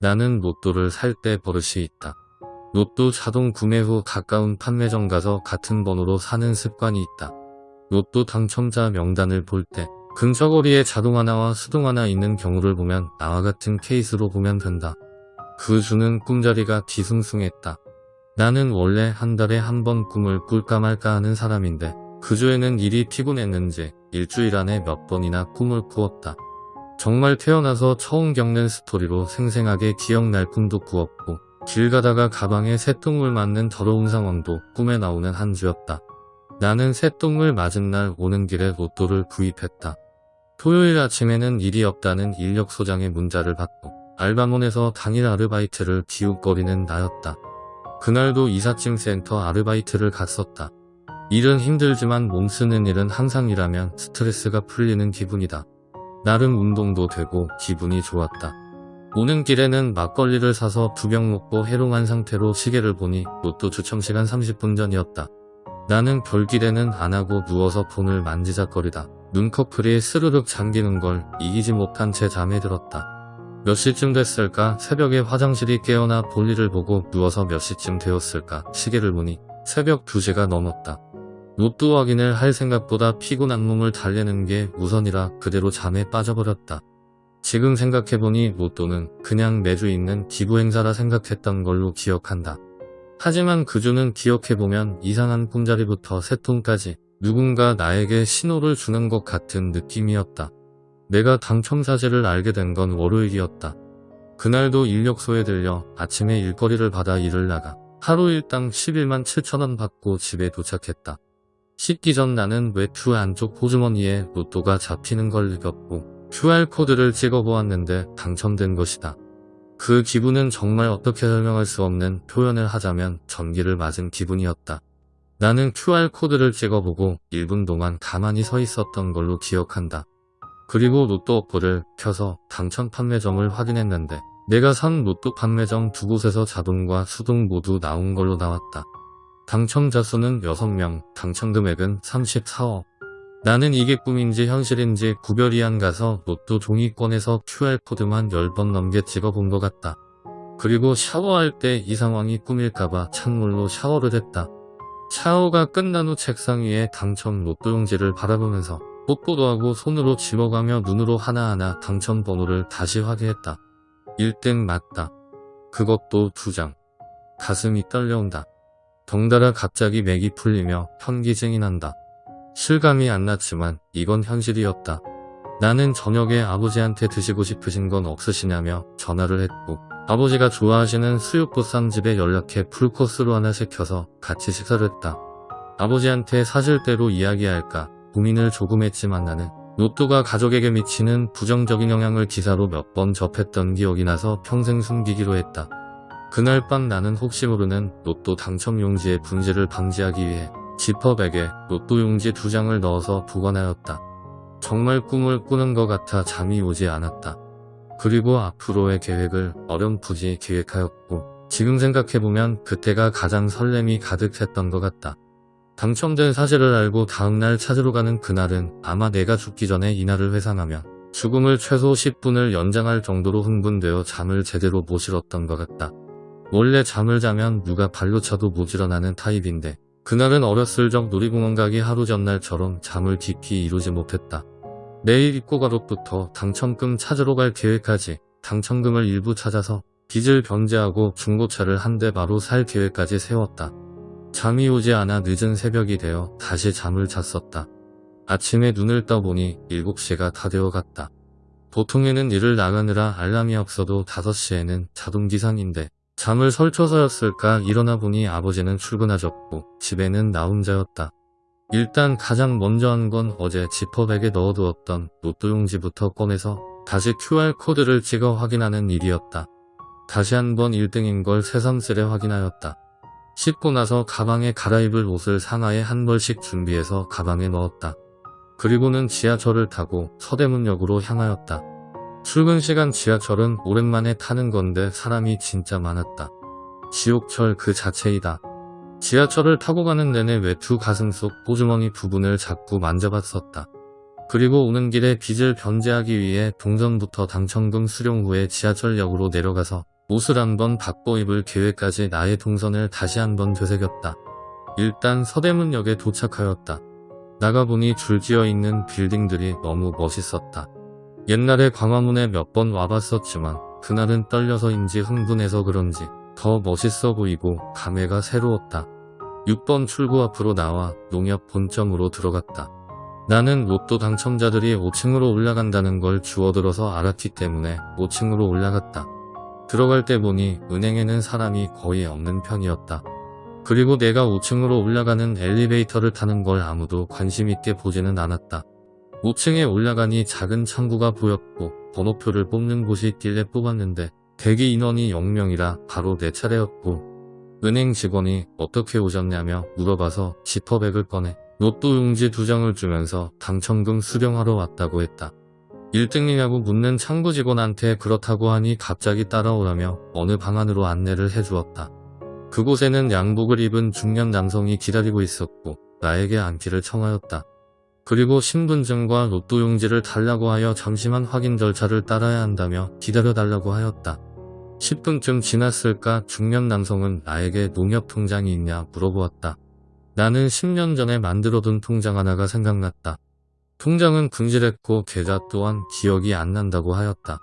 나는 로또를 살 때 버릇이 있다. 로또 자동 구매 후 가까운 판매점 가서 같은 번호로 사는 습관이 있다. 로또 당첨자 명단을 볼 때 근처 거리에 자동 하나와 수동 하나 있는 경우를 보면 나와 같은 케이스로 보면 된다. 그 주는 꿈자리가 뒤숭숭했다. 나는 원래 한 달에 한 번 꿈을 꿀까 말까 하는 사람인데 그 주에는 일이 피곤했는지 일주일 안에 몇 번이나 꿈을 꾸었다. 정말 태어나서 처음 겪는 스토리로 생생하게 기억날 꿈도 꾸었고 길 가다가 가방에 새똥을 맞는 더러운 상황도 꿈에 나오는 한 주였다. 나는 새똥을 맞은 날 오는 길에 로또를 구입했다. 토요일 아침에는 일이 없다는 인력 소장의 문자를 받고 알바몬에서 당일 아르바이트를 기웃거리는 나였다. 그날도 이삿짐 센터 아르바이트를 갔었다. 일은 힘들지만 몸 쓰는 일은 항상 일하면 스트레스가 풀리는 기분이다. 나름 운동도 되고 기분이 좋았다. 오는 길에는 막걸리를 사서 두 병 먹고 해롱한 상태로 시계를 보니 로또 추첨시간 30분 전이었다. 나는 별기대는 안하고 누워서 폰을 만지작거리다. 눈꺼풀이 스르륵 잠기는 걸 이기지 못한 채 잠에 들었다. 몇 시쯤 됐을까 새벽에 화장실이 깨어나 볼일을 보고 누워서 몇 시쯤 되었을까 시계를 보니 새벽 2시가 넘었다. 로또 확인을 할 생각보다 피곤한 몸을 달래는 게 우선이라 그대로 잠에 빠져버렸다. 지금 생각해보니 로또는 그냥 매주 있는 기부 행사라 생각했던 걸로 기억한다. 하지만 그 주는 기억해보면 이상한 꿈자리부터 새통까지 누군가 나에게 신호를 주는 것 같은 느낌이었다. 내가 당첨 사실을 알게 된 건 월요일이었다. 그날도 인력소에 들려 아침에 일거리를 받아 일을 나가 하루 일당 11만 7천원 받고 집에 도착했다. 씻기 전 나는 외투 안쪽 호주머니에 로또가 잡히는 걸 느꼈고 QR코드를 찍어보았는데 당첨된 것이다. 그 기분은 정말 어떻게 설명할 수 없는 표현을 하자면 전기를 맞은 기분이었다. 나는 QR코드를 찍어보고 1분 동안 가만히 서 있었던 걸로 기억한다. 그리고 로또 어플을 켜서 당첨 판매점을 확인했는데 내가 산 로또 판매점 두 곳에서 자동과 수동 모두 나온 걸로 나왔다. 당첨자 수는 6명, 당첨 금액은 34억. 나는 이게 꿈인지 현실인지 구별이 안 가서 로또 종이권에서 QR코드만 10번 넘게 찍어본 것 같다. 그리고 샤워할 때 이 상황이 꿈일까봐 찬물로 샤워를 했다. 샤워가 끝난 후 책상 위에 당첨 로또 용지를 바라보면서 뽀뽀도 하고 손으로 집어가며 눈으로 하나하나 당첨 번호를 다시 확인했다. 1등 맞다. 그것도 두 장. 가슴이 떨려온다. 덩달아 갑자기 맥이 풀리며 현기증이 난다. 실감이 안 났지만 이건 현실이었다. 나는 저녁에 아버지한테 드시고 싶으신 건 없으시냐며 전화를 했고 아버지가 좋아하시는 수육보쌈집에 연락해 풀코스로 하나 시켜서 같이 식사를 했다. 아버지한테 사실대로 이야기할까 고민을 조금 했지만 나는 로또가 가족에게 미치는 부정적인 영향을 기사로 몇 번 접했던 기억이 나서 평생 숨기기로 했다. 그날 밤 나는 혹시 모르는 로또 당첨 용지의 분실을 방지하기 위해 지퍼백에 로또 용지 두 장을 넣어서 보관하였다. 정말 꿈을 꾸는 것 같아 잠이 오지 않았다. 그리고 앞으로의 계획을 어렴풋이 계획하였고 지금 생각해보면 그때가 가장 설렘이 가득했던 것 같다. 당첨된 사실을 알고 다음날 찾으러 가는 그날은 아마 내가 죽기 전에 이날을 회상하며 죽음을 최소 10분을 연장할 정도로 흥분되어 잠을 제대로 못 실었던 것 같다. 원래 잠을 자면 누가 발로 차도 못 일어나는 타입인데 그날은 어렸을 적 놀이공원 가기 하루 전날처럼 잠을 깊이 이루지 못했다. 내일 입고 가로부터 당첨금 찾으러 갈 계획까지 당첨금을 일부 찾아서 빚을 변제하고 중고차를 한 대 바로 살 계획까지 세웠다. 잠이 오지 않아 늦은 새벽이 되어 다시 잠을 잤었다. 아침에 눈을 떠보니 7시가 다 되어갔다. 보통에는 일을 나가느라 알람이 없어도 5시에는 자동기상인데 잠을 설쳐서였을까 일어나 보니 아버지는 출근하셨고 집에는 나 혼자였다. 일단 가장 먼저 한 건 어제 지퍼백에 넣어두었던 로또 용지부터 꺼내서 다시 QR코드를 찍어 확인하는 일이었다. 다시 한번 1등인 걸 새삼스레 확인하였다. 씻고 나서 가방에 갈아입을 옷을 상하에 한 벌씩 준비해서 가방에 넣었다. 그리고는 지하철을 타고 서대문역으로 향하였다. 출근 시간 지하철은 오랜만에 타는 건데 사람이 진짜 많았다. 지옥철 그 자체이다. 지하철을 타고 가는 내내 외투 가슴 속 호주머니 부분을 자꾸 만져봤었다. 그리고 오는 길에 빚을 변제하기 위해 동전부터 당첨금 수령 후에 지하철역으로 내려가서 옷을 한번 바꿔 입을 계획까지 나의 동선을 다시 한번 되새겼다. 일단 서대문역에 도착하였다. 나가보니 줄지어 있는 빌딩들이 너무 멋있었다. 옛날에 광화문에 몇 번 와봤었지만 그날은 떨려서인지 흥분해서 그런지 더 멋있어 보이고 감회가 새로웠다. 6번 출구 앞으로 나와 농협 본점으로 들어갔다. 나는 로또 당첨자들이 5층으로 올라간다는 걸 주워들어서 알았기 때문에 5층으로 올라갔다. 들어갈 때 보니 은행에는 사람이 거의 없는 편이었다. 그리고 내가 5층으로 올라가는 엘리베이터를 타는 걸 아무도 관심 있게 보지는 않았다. 5층에 올라가니 작은 창구가 보였고 번호표를 뽑는 곳이 있길래 뽑았는데 대기 인원이 0명이라 바로 내 차례였고 은행 직원이 어떻게 오셨냐며 물어봐서 지퍼백을 꺼내 로또 용지 두 장을 주면서 당첨금 수령하러 왔다고 했다. 1등이냐고 묻는 창구 직원한테 그렇다고 하니 갑자기 따라오라며 어느 방 안으로 안내를 해주었다. 그곳에는 양복을 입은 중년 남성이 기다리고 있었고 나에게 앉기를 청하였다. 그리고 신분증과 로또 용지를 달라고 하여 잠시만 확인 절차를 따라야 한다며 기다려달라고 하였다. 10분쯤 지났을까 중년 남성은 나에게 농협 통장이 있냐 물어보았다. 나는 10년 전에 만들어둔 통장 하나가 생각났다. 통장은 금질했고 계좌 또한 기억이 안 난다고 하였다.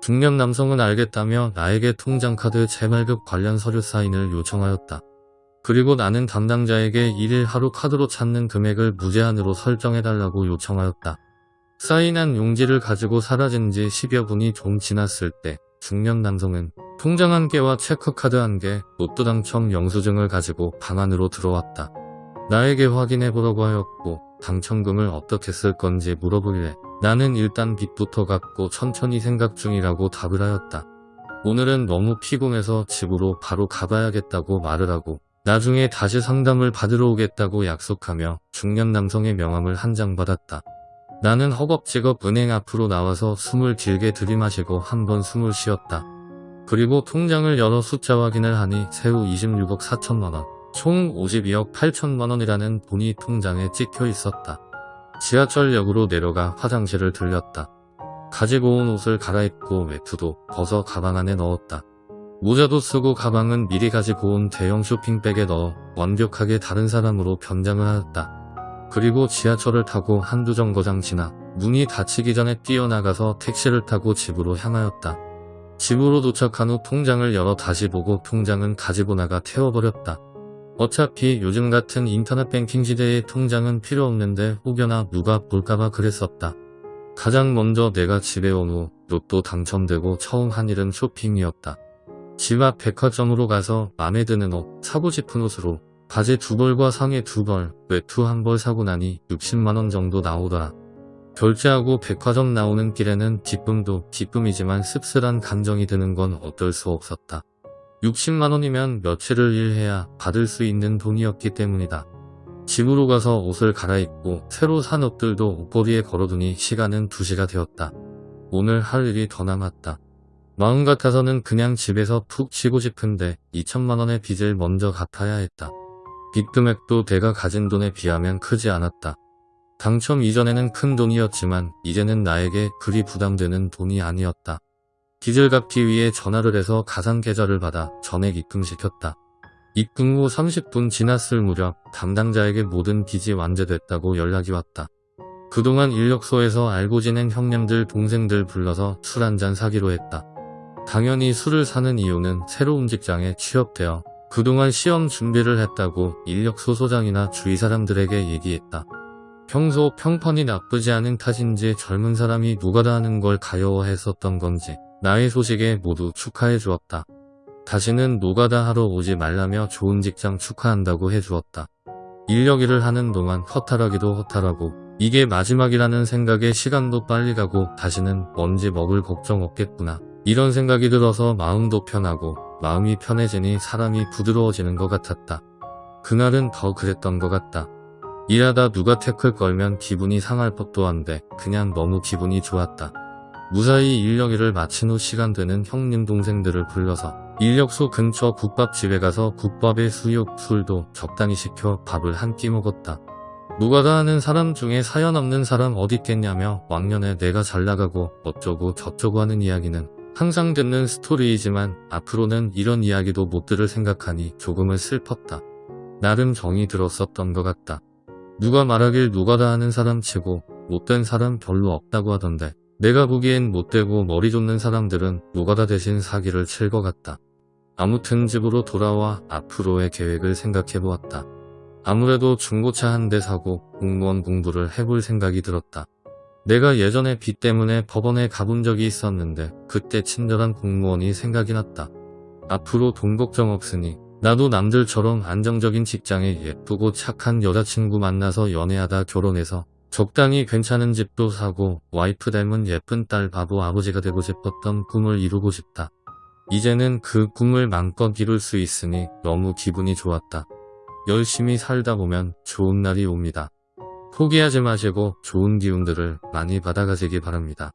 중년 남성은 알겠다며 나에게 통장 카드 재발급 관련 서류 사인을 요청하였다. 그리고 나는 담당자에게 1일 하루 카드로 찾는 금액을 무제한으로 설정해달라고 요청하였다. 사인한 용지를 가지고 사라진 지 10여 분이 좀 지났을 때 중년 남성은 통장 한 개와 체크카드 한 개, 로또 당첨 영수증을 가지고 방 안으로 들어왔다. 나에게 확인해보라고 하였고 당첨금을 어떻게 쓸 건지 물어보길래 나는 일단 빚부터 갚고 천천히 생각 중이라고 답을 하였다. 오늘은 너무 피곤해서 집으로 바로 가봐야겠다고 말을 하고 나중에 다시 상담을 받으러 오겠다고 약속하며 중년 남성의 명함을 한 장 받았다. 나는 허겁지겁 은행 앞으로 나와서 숨을 길게 들이마시고 한 번 숨을 쉬었다. 그리고 통장을 열어 숫자 확인을 하니 새우 26억 4천만원, 총 52억 8천만원이라는 돈이 통장에 찍혀 있었다. 지하철역으로 내려가 화장실을 들렸다. 가지고 온 옷을 갈아입고 외투도 벗어 가방 안에 넣었다. 모자도 쓰고 가방은 미리 가지고 온 대형 쇼핑백에 넣어 완벽하게 다른 사람으로 변장을 하였다. 그리고 지하철을 타고 한두 정거장 지나 문이 닫히기 전에 뛰어나가서 택시를 타고 집으로 향하였다. 집으로 도착한 후 통장을 열어 다시 보고 통장은 가지고 나가 태워버렸다. 어차피 요즘 같은 인터넷 뱅킹 시대에 통장은 필요 없는데 혹여나 누가 볼까봐 그랬었다. 가장 먼저 내가 집에 온 후 로또 당첨되고 처음 한 일은 쇼핑이었다. 집 앞 백화점으로 가서 맘에 드는 옷, 사고 싶은 옷으로 바지 두 벌과 상의 두 벌, 외투 한 벌 사고 나니 60만원 정도 나오더라. 결제하고 백화점 나오는 길에는 기쁨도 기쁨이지만 씁쓸한 감정이 드는 건 어쩔 수 없었다. 60만원이면 며칠을 일해야 받을 수 있는 돈이었기 때문이다. 집으로 가서 옷을 갈아입고 새로 산 옷들도 옷걸이에 걸어두니 시간은 2시가 되었다. 오늘 할 일이 더 남았다. 마음 같아서는 그냥 집에서 푹 쉬고 싶은데 2천만원의 빚을 먼저 갚아야 했다. 빚 금액도 내가 가진 돈에 비하면 크지 않았다. 당첨 이전에는 큰 돈이었지만 이제는 나에게 그리 부담되는 돈이 아니었다. 빚을 갚기 위해 전화를 해서 가상 계좌를 받아 전액 입금시켰다. 입금 후 30분 지났을 무렵 담당자에게 모든 빚이 완제됐다고 연락이 왔다. 그동안 인력소에서 알고 지낸 형님들 동생들 불러서 술 한잔 사기로 했다. 당연히 술을 사는 이유는 새로운 직장에 취업되어 그동안 시험 준비를 했다고 인력 소 소장이나 주위 사람들에게 얘기했다. 평소 평판이 나쁘지 않은 탓인지 젊은 사람이 누가 다 하는 걸 가여워했었던 건지 나의 소식에 모두 축하해 주었다. 다시는 노가다 하러 오지 말라며 좋은 직장 축하한다고 해주었다. 인력 일을 하는 동안 허탈하기도 허탈하고 이게 마지막이라는 생각에 시간도 빨리 가고 다시는 뭔지 먹을 걱정 없겠구나. 이런 생각이 들어서 마음도 편하고 마음이 편해지니 사람이 부드러워지는 것 같았다. 그날은 더 그랬던 것 같다. 일하다 누가 태클 걸면 기분이 상할 법도 한데 그냥 너무 기분이 좋았다. 무사히 인력일을 마친 후 시간 되는 형님 동생들을 불러서 인력소 근처 국밥집에 가서 국밥에 수육, 술도 적당히 시켜 밥을 한 끼 먹었다. 노가다 하는 사람 중에 사연 없는 사람 어딨겠냐며 왕년에 내가 잘 나가고 어쩌고 저쩌고 하는 이야기는 항상 듣는 스토리이지만 앞으로는 이런 이야기도 못 들을 생각하니 조금은 슬펐다. 나름 정이 들었었던 것 같다. 누가 말하길 노가다 하는 사람 치고 못된 사람 별로 없다고 하던데 내가 보기엔 못되고 머리 좋는 사람들은 노가다 대신 사기를 칠 것 같다. 아무튼 집으로 돌아와 앞으로의 계획을 생각해 보았다. 아무래도 중고차 한 대 사고 공무원 공부를 해볼 생각이 들었다. 내가 예전에 빚 때문에 법원에 가본 적이 있었는데 그때 친절한 공무원이 생각이 났다. 앞으로 돈 걱정 없으니 나도 남들처럼 안정적인 직장에 예쁘고 착한 여자친구 만나서 연애하다 결혼해서 적당히 괜찮은 집도 사고 와이프 닮은 예쁜 딸 바보 아버지가 되고 싶었던 꿈을 이루고 싶다. 이제는 그 꿈을 마음껏 이룰 수 있으니 너무 기분이 좋았다. 열심히 살다 보면 좋은 날이 옵니다. 포기하지 마시고 좋은 기운들을 많이 받아가시기 바랍니다.